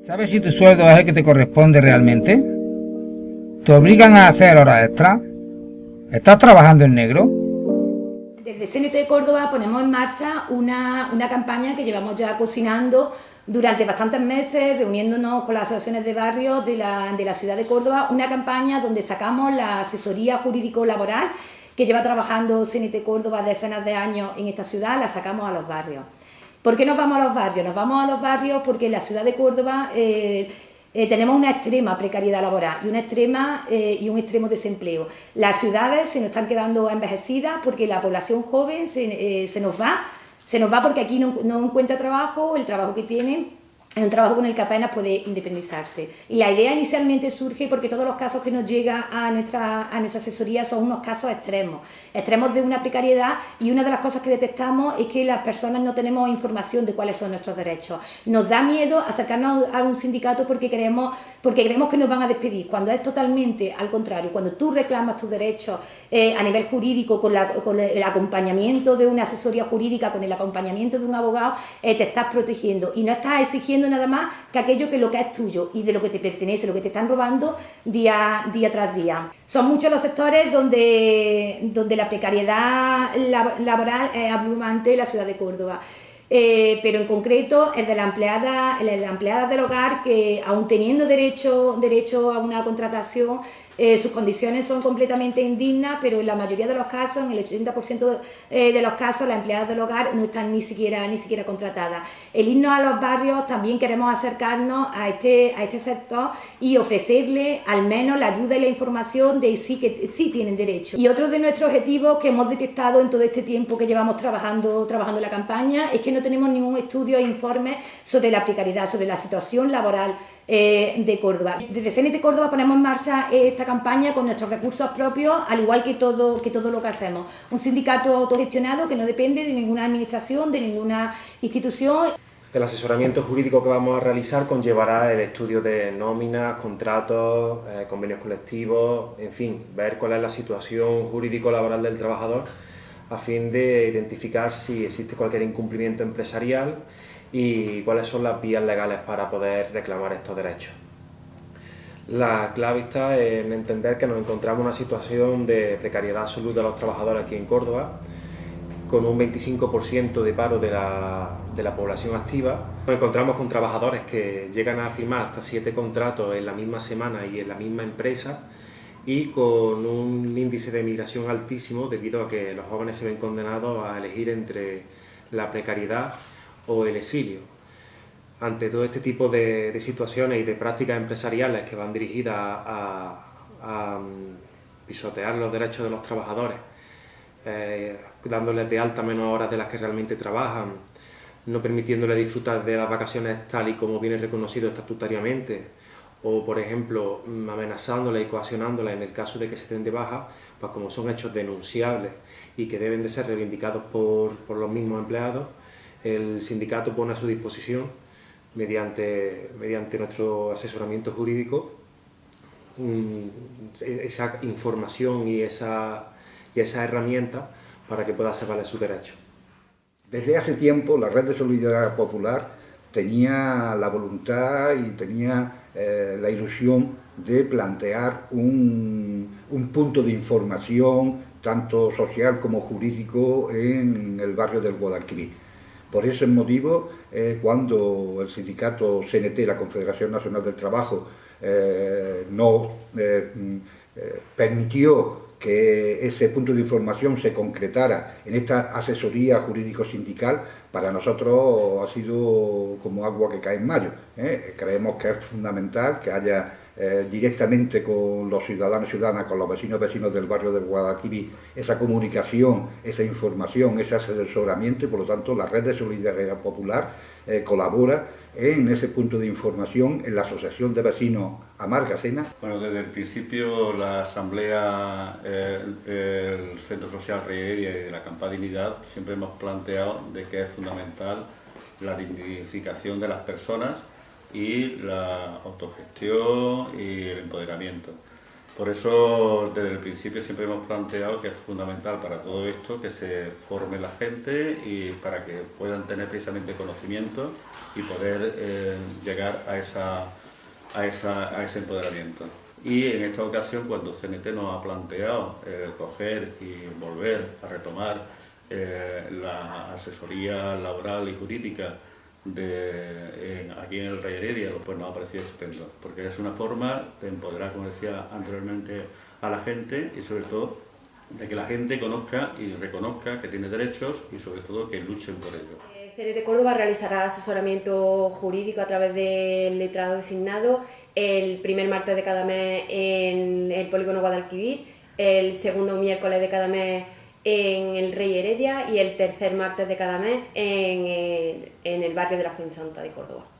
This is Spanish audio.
¿Sabes si tu sueldo es el que te corresponde realmente? ¿Te obligan a hacer horas extra? ¿Estás trabajando en negro? Desde CNT Córdoba ponemos en marcha una, una campaña que llevamos ya cocinando durante bastantes meses, reuniéndonos con las asociaciones de barrios de la, de la ciudad de Córdoba, una campaña donde sacamos la asesoría jurídico-laboral que lleva trabajando CNT Córdoba decenas de años en esta ciudad, la sacamos a los barrios. ¿Por qué nos vamos a los barrios? Nos vamos a los barrios porque en la ciudad de Córdoba eh, eh, tenemos una extrema precariedad laboral y una extrema eh, y un extremo desempleo. Las ciudades se nos están quedando envejecidas porque la población joven se, se nos va, se nos va porque aquí no, no encuentra trabajo, el trabajo que tienen es un trabajo con el que apenas puede independizarse. Y la idea inicialmente surge porque todos los casos que nos llegan a nuestra, a nuestra asesoría son unos casos extremos, extremos de una precariedad y una de las cosas que detectamos es que las personas no tenemos información de cuáles son nuestros derechos. Nos da miedo acercarnos a un sindicato porque creemos, porque creemos que nos van a despedir, cuando es totalmente al contrario, cuando tú reclamas tus derechos eh, a nivel jurídico, con, con, el acompañamiento de una asesoría jurídica, con el acompañamiento de un abogado, eh, te estás protegiendo y no estás exigiendo nada más que aquello que lo que es tuyo y de lo que te pertenece, lo que te están robando día, día tras día. Son muchos los sectores donde, donde la precariedad laboral es abrumante en la ciudad de Córdoba. Eh, pero en concreto el de la empleada, el de la empleada del hogar que aún teniendo derecho, derecho a una contratación eh, sus condiciones son completamente indignas, pero en la mayoría de los casos, en el 80% eh, de los casos, las empleadas del hogar no están ni siquiera, ni siquiera contratadas. El irnos a los barrios también queremos acercarnos a este, a este sector y ofrecerle al menos la ayuda y la información de sí que sí tienen derecho. Y otro de nuestros objetivos que hemos detectado en todo este tiempo que llevamos trabajando, trabajando la campaña es que no tenemos ningún estudio e informe sobre la precariedad, sobre la situación laboral eh, de Córdoba. Desde CNT Córdoba ponemos en marcha esta campaña con nuestros recursos propios, al igual que todo, que todo lo que hacemos. Un sindicato autogestionado que no depende de ninguna administración, de ninguna institución. El asesoramiento jurídico que vamos a realizar conllevará el estudio de nóminas, contratos, eh, convenios colectivos, en fin, ver cuál es la situación jurídico-laboral del trabajador a fin de identificar si existe cualquier incumplimiento empresarial y cuáles son las vías legales para poder reclamar estos derechos. La clave está en entender que nos encontramos en una situación de precariedad absoluta de los trabajadores aquí en Córdoba, con un 25% de paro de la, población activa. Nos encontramos con trabajadores que llegan a firmar hasta siete contratos en la misma semana y en la misma empresa y con un índice de migración altísimo debido a que los jóvenes se ven condenados a elegir entre la precariedad o el exilio. Ante todo este tipo de, situaciones y de prácticas empresariales que van dirigidas a, mm, pisotear los derechos de los trabajadores, eh, dándoles de alta menos horas de las que realmente trabajan, no permitiéndoles disfrutar de las vacaciones tal y como viene reconocido estatutariamente, o por ejemplo mm, amenazándolas y coaccionándolas en el caso de que se den de baja, pues como son hechos denunciables y que deben de ser reivindicados por, por los mismos empleados, el sindicato pone a su disposición, mediante, mediante nuestro asesoramiento jurídico, esa información y esa, y esa herramienta para que pueda hacer valer su derecho. Desde hace tiempo la Red de Solidaridad Popular tenía la voluntad y tenía eh, la ilusión de plantear un, un punto de información tanto social como jurídico en el barrio del Guadalquivir por ese motivo, eh, cuando el sindicato CNT, la Confederación Nacional del Trabajo, eh, no eh, mm, permitió que ese punto de información se concretara en esta asesoría jurídico-sindical, para nosotros ha sido como agua que cae en mayo. Creemos que es fundamental que haya eh, directamente con los ciudadanos y ciudadanas, con los vecinos y vecinos del barrio del Guadalquivir, esa comunicación, esa información, ese asesoramiento y por lo tanto la red de solidaridad popular eh, colabora en ese punto de información en la Asociación de Vecinos Amargasena. Bueno, desde el principio la Asamblea, el Centro Social Reyeria y de la Campadinidad siempre hemos planteado de que es fundamental la dignificación de las personas y la autogestión y el empoderamiento. Por eso, desde el principio siempre hemos planteado que es fundamental para todo esto que se forme la gente y para que puedan tener precisamente conocimiento y poder eh, llegar a, esa, a, esa, a ese empoderamiento. Y en esta ocasión, cuando CNT nos ha planteado eh, coger y volver a retomar eh, la asesoría laboral y jurídica de, aquí en el Rey Heredia, pues nos ha parecido estupendo, porque es una forma de empoderar, como decía anteriormente, a la gente y sobre todo de que la gente conozca y reconozca que tiene derechos y sobre todo que luchen por ellos. Eh, CNT Córdoba realizará asesoramiento jurídico a través del letrado designado el primer martes de cada mes en el polígono Guadalquivir, el segundo miércoles de cada mes en el Rey Heredia y el tercer martes de cada mes en el, barrio de la Fuensanta de Córdoba.